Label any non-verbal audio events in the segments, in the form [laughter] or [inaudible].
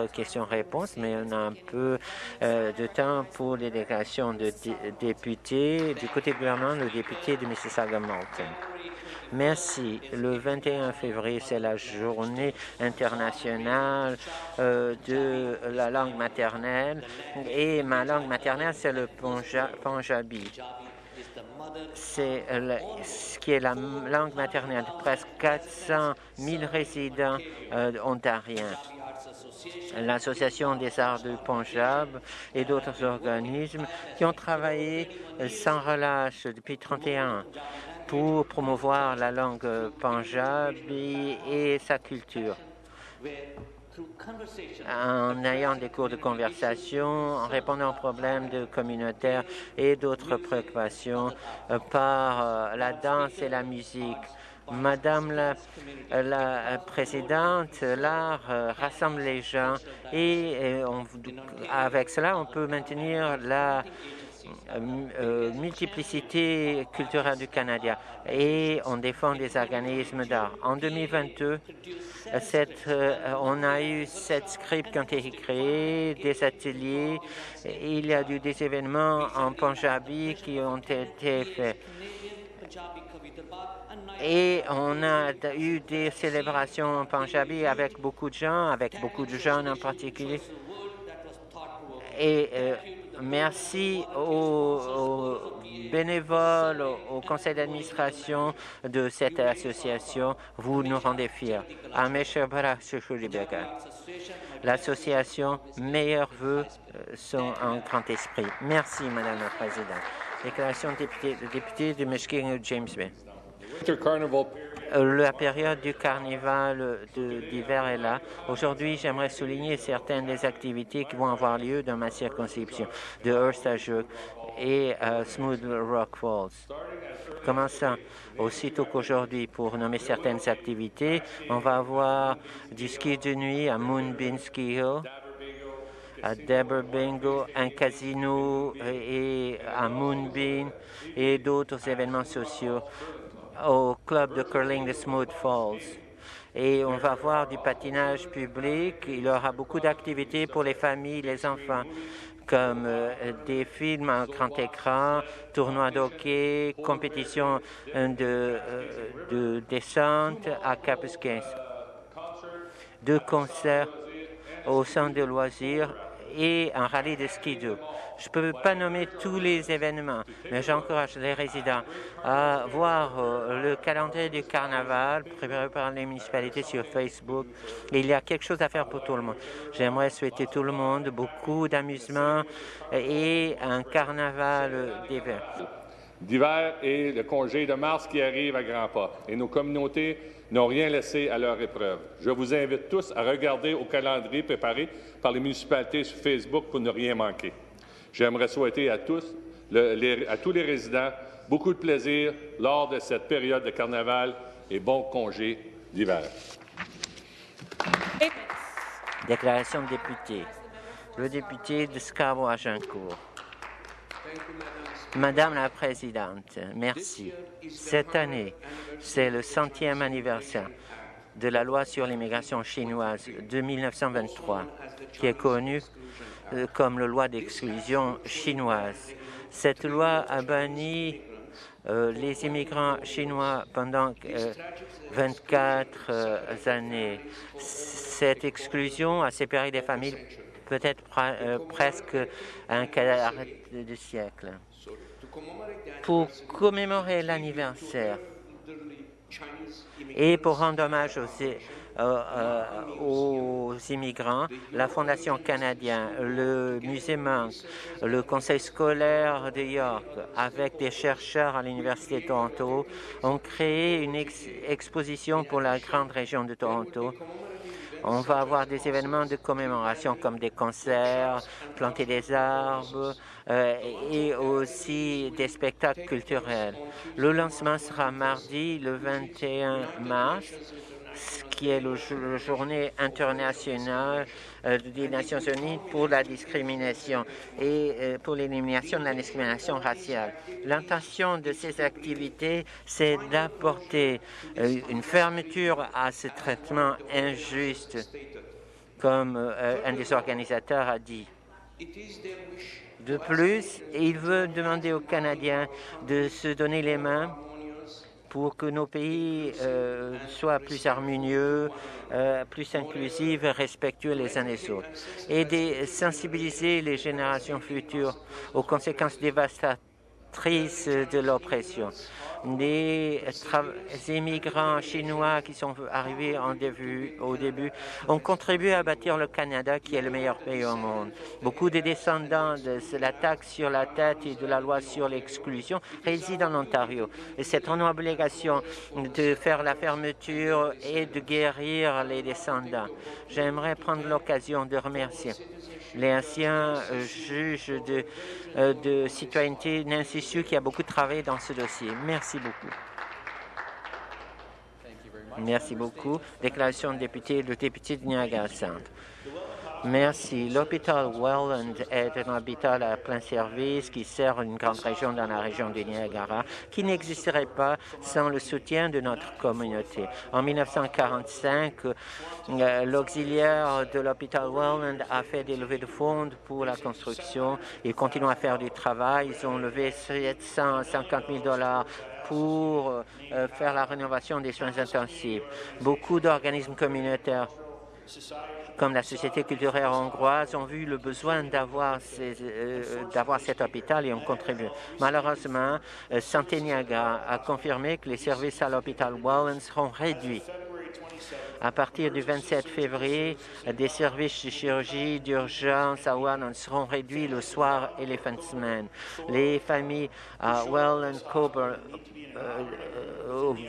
d'autres questions-réponses, mais on a un peu euh, de temps pour les déclarations de députés. Du côté gouvernement, le député de Mississauga-Malton. Merci. Le 21 février, c'est la journée internationale euh, de la langue maternelle et ma langue maternelle, c'est le Punjabi. C'est ce qui est la langue maternelle de presque 400 000 résidents euh, ontariens l'Association des arts du Punjab et d'autres organismes qui ont travaillé sans relâche depuis 31 ans pour promouvoir la langue punjabi et sa culture en ayant des cours de conversation, en répondant aux problèmes de communautaires et d'autres préoccupations euh, par euh, la danse et la musique. Madame la, Présidente, l'art euh, rassemble les gens. Et, avec cela, on peut maintenir la euh, euh, multiplicité culturelle du Canada. Et on défend des organismes d'art. En 2022, cette, on a eu sept scripts qui ont été créés, des ateliers, il y a eu des événements en Punjabi qui ont été faits et on a eu des célébrations en Punjabi avec beaucoup de gens, avec beaucoup de jeunes en particulier. Et euh, merci aux, bénévoles, au, conseil d'administration de cette association. Vous nous rendez fiers. L'association Meilleurs Vœux euh, sont un grand esprit. Merci, Madame la Présidente. Déclaration de député, de député de Michigan, James Bay. Euh, la période du carnaval d'hiver est là. Aujourd'hui, j'aimerais souligner certaines des activités qui vont avoir lieu dans ma circonscription de Hearst et à Smooth Rock Falls. Commençant aussitôt qu'aujourd'hui, pour nommer certaines activités, on va avoir du ski de nuit à Moonbeam Ski Hill, à Deborah Bingo, un casino et à Moonbeam et d'autres événements sociaux au club de curling de Smooth Falls. Et on va voir du patinage public. Il y aura beaucoup d'activités pour les familles, les enfants, comme euh, des films en grand écran, tournois d'hockey, compétition euh, de, euh, de descente à Capusquin, deux concerts au centre de loisirs et un rallye de ski Je ne peux pas nommer tous les événements, mais j'encourage les résidents à voir euh, le calendrier du carnaval préparé par les municipalités sur Facebook. Il y a quelque chose à faire pour tout le monde. J'aimerais souhaiter tout le monde beaucoup d'amusement et un carnaval d'hiver d'hiver et le congé de mars qui arrive à grands pas. Et nos communautés n'ont rien laissé à leur épreuve. Je vous invite tous à regarder au calendrier préparé par les municipalités sur Facebook pour ne rien manquer. J'aimerais souhaiter à tous, à tous les résidents beaucoup de plaisir lors de cette période de carnaval et bon congé d'hiver. Déclaration de député. Le député de Scarborough-Agincourt. Madame la Présidente, merci. Cette année, c'est le centième anniversaire de la loi sur l'immigration chinoise de 1923, qui est connue euh, comme la loi d'exclusion chinoise. Cette loi a banni euh, les immigrants chinois pendant 24 euh, années. Cette exclusion a séparé des familles peut-être presque un quart de siècle. Pour commémorer l'anniversaire et pour rendre hommage aux, euh, euh, aux immigrants, la Fondation canadienne, le Musée Monk, le Conseil scolaire de York, avec des chercheurs à l'Université de Toronto, ont créé une exposition pour la grande région de Toronto on va avoir des événements de commémoration comme des concerts, planter des arbres euh, et aussi des spectacles culturels. Le lancement sera mardi, le 21 mars, qui est la journée internationale euh, des Nations Unies pour la discrimination et euh, pour l'élimination de la discrimination raciale. L'intention de ces activités, c'est d'apporter euh, une fermeture à ce traitement injuste comme un des organisateurs a dit. De plus, il veut demander aux Canadiens de se donner les mains pour que nos pays euh, soient plus harmonieux, euh, plus inclusifs respectueux les uns des autres. Et sensibiliser les générations futures aux conséquences dévastatrices de l'oppression des immigrants chinois qui sont arrivés en au début ont contribué à bâtir le Canada, qui est le meilleur pays au monde. Beaucoup de descendants de la taxe sur la tête et de la loi sur l'exclusion résident en Ontario. Et c'est une obligation de faire la fermeture et de guérir les descendants. J'aimerais prendre l'occasion de remercier les anciens euh, juges de, euh, de citoyenneté Nancy qui a beaucoup travaillé dans ce dossier. Merci beaucoup. Merci beaucoup. Déclaration de député, le député de Niagara Centre. Merci. L'hôpital Welland est un hôpital à plein service qui sert une grande région dans la région du Niagara qui n'existerait pas sans le soutien de notre communauté. En 1945, euh, l'auxiliaire de l'hôpital Welland a fait des levées de fonds pour la construction. Ils continuent à faire du travail. Ils ont levé 750 000 dollars pour euh, faire la rénovation des soins intensifs. Beaucoup d'organismes communautaires comme la Société culturelle hongroise, ont vu le besoin d'avoir euh, cet hôpital et ont contribué. Malheureusement, euh, Santé Niagara a confirmé que les services à l'hôpital Wallen seront réduits. À partir du 27 février, des services de chirurgie d'urgence à Welland seront réduits le soir et les fins de semaine. Les familles à Welland euh,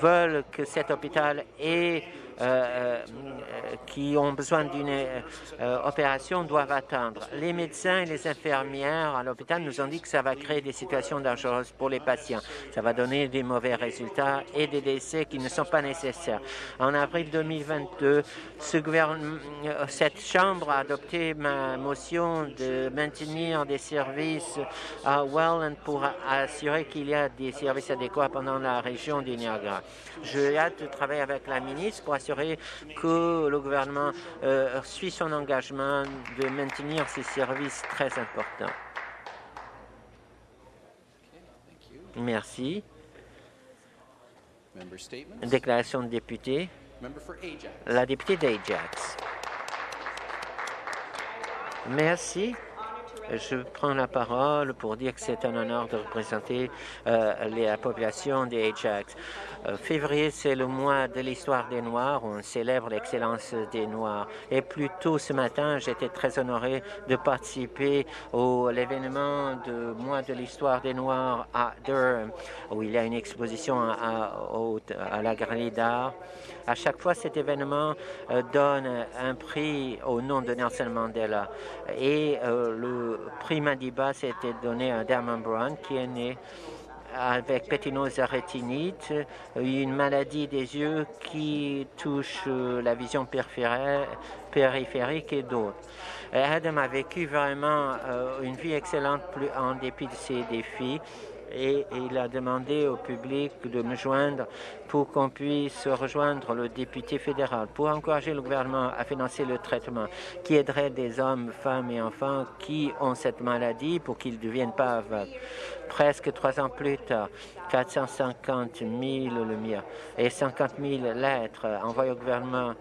veulent que cet hôpital ait euh, euh, qui ont besoin d'une euh, opération doivent attendre. Les médecins et les infirmières à l'hôpital nous ont dit que ça va créer des situations dangereuses pour les patients. Ça va donner des mauvais résultats et des décès qui ne sont pas nécessaires. En avril 2022, ce cette Chambre a adopté ma motion de maintenir des services à Welland pour assurer qu'il y a des services adéquats pendant la région du Niagara. J'ai hâte de travailler avec la ministre pour assurer que le gouvernement euh, suit son engagement de maintenir ces services très importants. Merci. Déclaration de député. La députée d'Ajax. Merci. Je prends la parole pour dire que c'est un honneur de représenter euh, la population d'Ajax. Euh, février, c'est le mois de l'histoire des Noirs. On célèbre l'excellence des Noirs. Et plus tôt ce matin, j'étais très honoré de participer à l'événement de mois de l'histoire des Noirs à Durham, où il y a une exposition à, à, la Galerie d'art. À chaque fois, cet événement euh, donne un prix au nom de Nelson Mandela. Et euh, le prix Madiba s'était donné à Dermond Brown, qui est né avec pétinose rétinite, une maladie des yeux qui touche euh, la vision périphérique et d'autres. Adam a vécu vraiment euh, une vie excellente en dépit de ses défis et il a demandé au public de me joindre pour qu'on puisse rejoindre le député fédéral pour encourager le gouvernement à financer le traitement qui aiderait des hommes, femmes et enfants qui ont cette maladie pour qu'ils ne deviennent pas aveugles presque trois ans plus tard, 450 000 lumières et 50 000 lettres envoyées au gouvernement.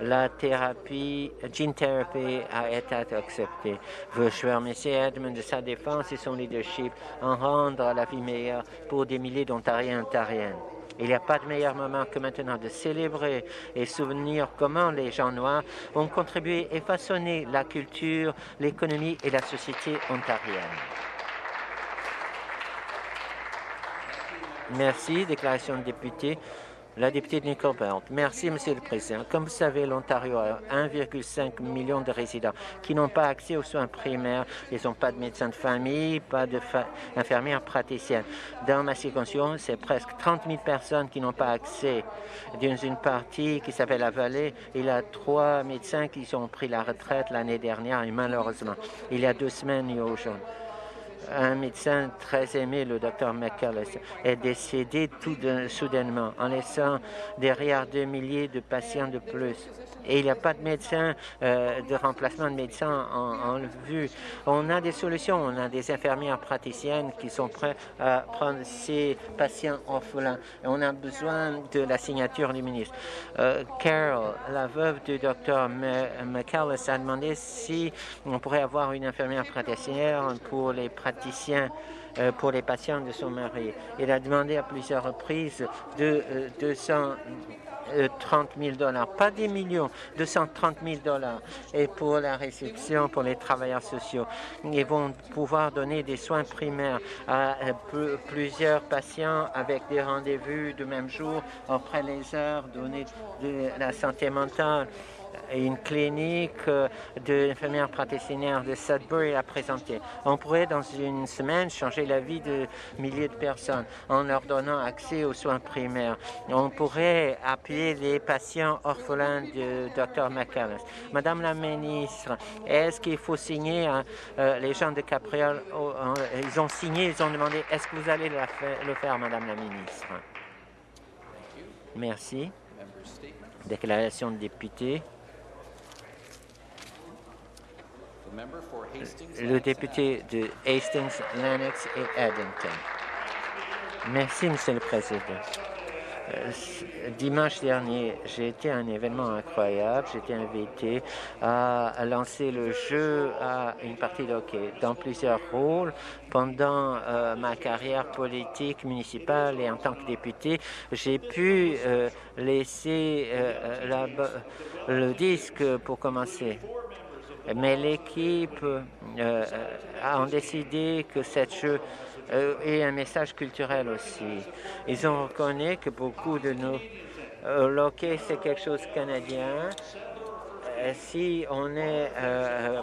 La thérapie, gene therapy a été acceptée. Je veux remercier Edmund de sa défense et son leadership en rendre la vie meilleure pour des milliers d'Ontariens et Ontariennes. Il n'y a pas de meilleur moment que maintenant de célébrer et souvenir comment les gens noirs ont contribué et façonné la culture, l'économie et la société ontarienne. Merci. Déclaration de député. La députée de Nicole Belt. Merci, Monsieur le Président. Comme vous savez, l'Ontario a 1,5 million de résidents qui n'ont pas accès aux soins primaires. Ils n'ont pas de médecin de famille, pas d'infirmière praticienne. Dans ma circonscription, c'est presque 30 000 personnes qui n'ont pas accès. Dans une partie qui s'appelle la Vallée, il y a trois médecins qui ont pris la retraite l'année dernière et malheureusement, il y a deux semaines, il y a aujourd'hui un médecin très aimé, le docteur McCullis, est décédé tout soudainement en laissant derrière deux milliers de patients de plus. Et il n'y a pas de médecin, euh, de remplacement de médecin en, vue. On a des solutions. On a des infirmières praticiennes qui sont prêtes à prendre ces patients orphelins. Et on a besoin de la signature du ministre. Euh, Carol, la veuve du docteur McCullis, a demandé si on pourrait avoir une infirmière praticienne pour les praticiens euh, pour les patients de son mari. Il a demandé à plusieurs reprises de 230 000 euh, dollars, pas des millions, 230 000 dollars. Et pour la réception, pour les travailleurs sociaux, ils vont pouvoir donner des soins primaires à euh, plusieurs patients avec des rendez-vous du même jour, après les heures, donner de la santé mentale une clinique euh, d'infirmières praticiennes de Sudbury à présenter. On pourrait, dans une semaine, changer la vie de milliers de personnes en leur donnant accès aux soins primaires. On pourrait appuyer les patients orphelins de Dr. McAllis. Madame la ministre, est-ce qu'il faut signer hein, euh, les gens de Capriole? Oh, ils ont signé, ils ont demandé, est-ce que vous allez le faire, Madame la ministre? Merci. Déclaration de député. Le député de Hastings, Lennox et Eddington. Merci, Monsieur le Président. Euh, dimanche dernier, j'ai été à un événement incroyable. J'ai été invité à lancer le jeu à une partie de hockey dans plusieurs rôles. Pendant euh, ma carrière politique municipale et en tant que député, j'ai pu euh, laisser le disque pour commencer mais l'équipe euh, a décidé que cette jeu euh, ait un message culturel aussi. Ils ont reconnu que beaucoup de nos euh, c'est quelque chose de canadien. Euh, si on est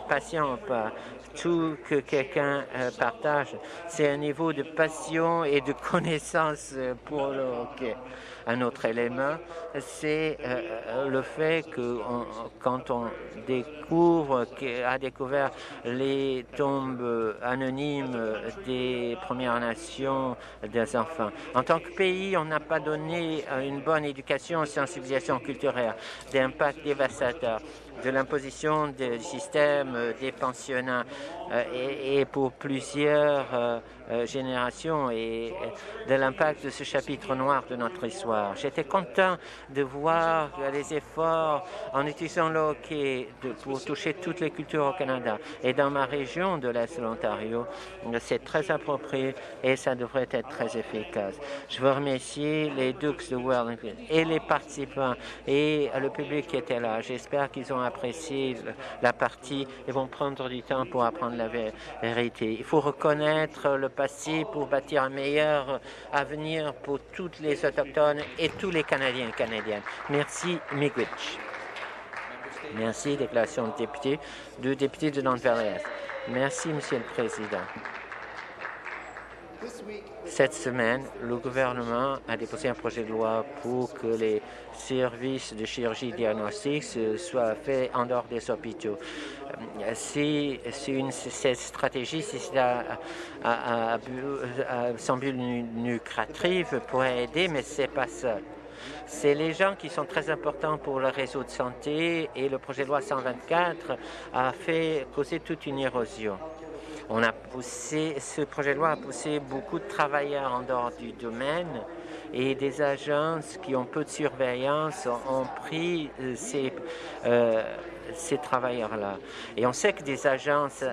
patient ou pas, tout que quelqu'un partage, c'est un niveau de passion et de [laughs] connaissance pour le hockey. Un autre élément, c'est euh, euh, le fait que quand on découvre, a découvert les tombes anonymes des Premières Nations des enfants. En tant que pays, on n'a pas donné une bonne éducation sensibilisation culturelle, d'impact dévastateur de l'imposition du système des pensionnats euh, et, pour plusieurs générations et de l'impact de ce chapitre noir de notre histoire. J'étais content de voir les efforts en utilisant le pour toucher toutes les cultures au Canada. Et dans ma région de l'Est de l'Ontario, c'est très approprié et ça devrait être très efficace. Je veux remercier les Dukes de Wellington et les participants et le public qui était là. J'espère qu'ils ont apprécié la partie et vont prendre du temps pour apprendre la vérité. Il faut reconnaître le passé pour bâtir un meilleur avenir pour toutes les Autochtones et tous les Canadiens et Canadiennes. Merci, Miigwech. Merci, déclaration de député, de député de Nantes Merci, Monsieur le Président. Cette semaine, le gouvernement a déposé un projet de loi pour que les services de chirurgie diagnostique soient faits en dehors des hôpitaux. Euh, si, une, cette stratégie, si c'est à, son but lucratif, pourrait aider, mais ce n'est pas ça. C'est les gens qui sont très importants pour le réseau de santé et le projet de loi 124 a fait causer toute une érosion. On a poussé, ce projet de loi a poussé beaucoup de travailleurs en dehors du domaine et des agences qui ont peu de surveillance ont pris euh, ces, euh, ces travailleurs-là. Et on sait que des agences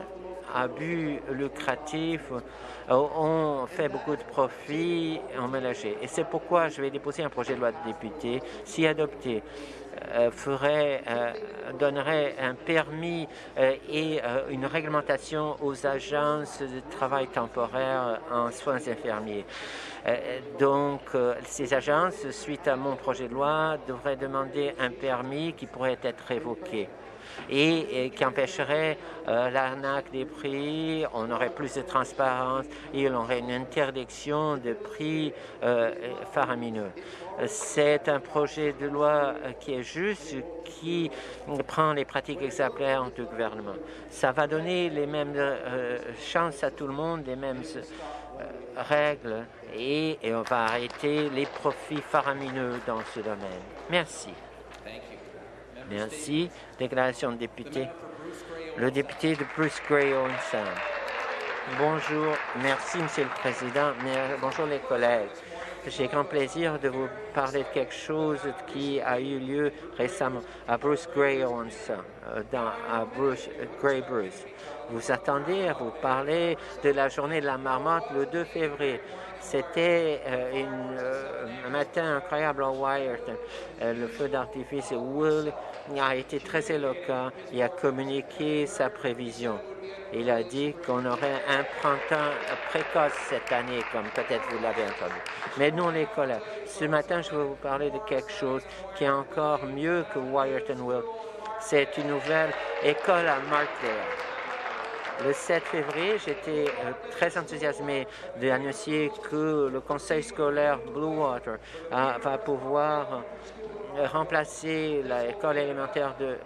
à but lucratif euh, ont fait beaucoup de profits en mélangé. Et c'est pourquoi je vais déposer un projet de loi de député, si adopté, ferait, euh, donnerait un permis euh, et une réglementation aux agences de travail temporaire en soins infirmiers. donc, ces agences, suite à mon projet de loi, devraient demander un permis qui pourrait être révoqué. Et, qui empêcherait euh, l'arnaque des prix, on aurait plus de transparence et on aurait une interdiction de prix euh, faramineux. C'est un projet de loi qui est juste, qui prend les pratiques exemplaires du gouvernement. Ça va donner les mêmes euh, chances à tout le monde, les mêmes règles et on va arrêter les profits faramineux dans ce domaine. Merci. Merci. Déclaration de député. Le député de Bruce Gray Owen Bonjour. Merci, Monsieur le Président. Bonjour, les collègues. J'ai grand plaisir de vous parler de quelque chose qui a eu lieu récemment à Bruce Gray Owens, euh, dans, à Bruce, Gray Bruce. Vous attendez à vous parler de la journée de la marmotte le 2 février. C'était euh, euh, un matin incroyable à Wyerton. le feu d'artifice Will a été très éloquent. Il a communiqué sa prévision. Il a dit qu'on aurait un printemps précoce cette année, comme peut-être vous l'avez entendu. Mais non, l'école. Ce matin, je vais vous parler de quelque chose qui est encore mieux que Wyerton. C'est une nouvelle école à Markdale. Le 7 février, j'étais euh, très enthousiasmé d'annoncer que le conseil scolaire Bluewater euh, va pouvoir remplacer l'école élémentaire de,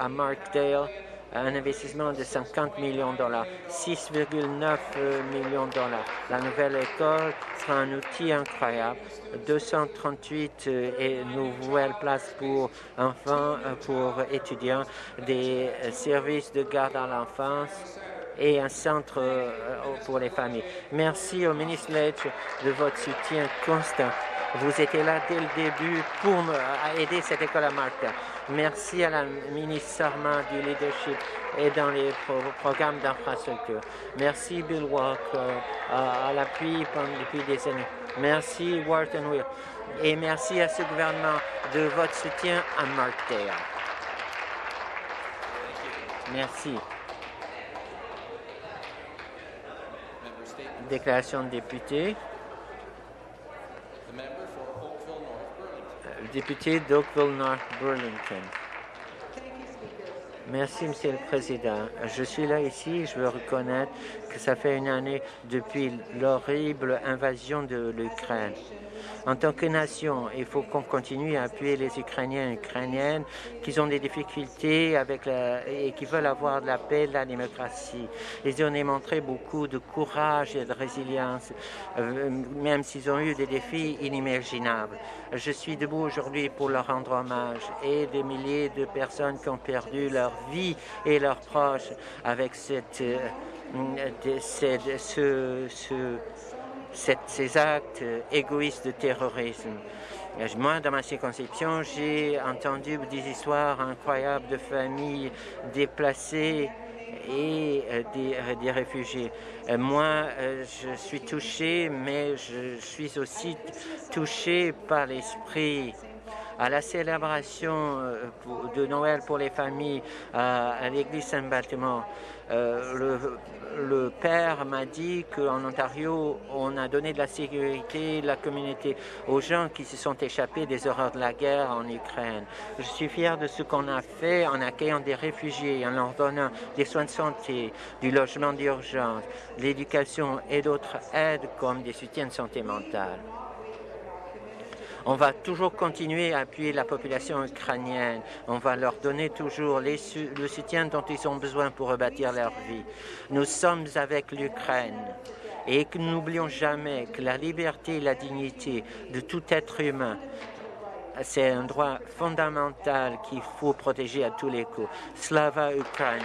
à Markdale un investissement de 50 millions de dollars, 6,9 millions de dollars. La nouvelle école sera un outil incroyable, 238 et nouvelles places pour enfants, pour étudiants, des services de garde à l'enfance, et un centre euh, pour les familles. Merci au ministre Ledge de votre soutien constant. Vous étiez là dès le début pour aider cette école à Malta. Merci à la ministre Sarma du leadership et dans les programmes d'infrastructure. Merci Bill Walker à, l'appui depuis des années. Merci Wharton Will. Et merci à ce gouvernement de votre soutien à Markdale. Merci. Déclaration de député. Député d'Oakville North Burlington. Merci, Monsieur le Président. Je suis là ici et je veux reconnaître que ça fait une année depuis l'horrible invasion de l'Ukraine. En tant que nation, il faut qu'on continue à appuyer les Ukrainiens et Ukrainiennes qui ont des difficultés la, et qui veulent avoir de la paix, de la démocratie. Ils ont démontré beaucoup de courage et de résilience, euh, même s'ils ont eu des défis inimaginables. Je suis debout aujourd'hui pour leur rendre hommage et des milliers de personnes qui ont perdu leur vie et leurs proches avec cette, euh, ce, ce ces actes égoïstes de terrorisme. Moi, dans ma circonscription, j'ai entendu des histoires incroyables de familles déplacées et euh, des, euh, des, réfugiés. Euh, moi, je suis touché, mais je suis aussi touché par l'esprit à la célébration de Noël pour les familles à l'église Saint-Baltimore. le, le père m'a dit qu'en Ontario, on a donné de la sécurité, de la communauté aux gens qui se sont échappés des horreurs de la guerre en Ukraine. Je suis fier de ce qu'on a fait en accueillant des réfugiés, en leur donnant des soins de santé, du logement d'urgence, l'éducation et d'autres aides comme des soutiens de santé mentale. On va toujours continuer à appuyer la population ukrainienne. On va leur donner toujours le soutien dont ils ont besoin pour rebâtir leur vie. Nous sommes avec l'Ukraine et que n'oublions jamais que la liberté et la dignité de tout être humain c'est un droit fondamental qu'il faut protéger à tous les coups. Slava Ukraine.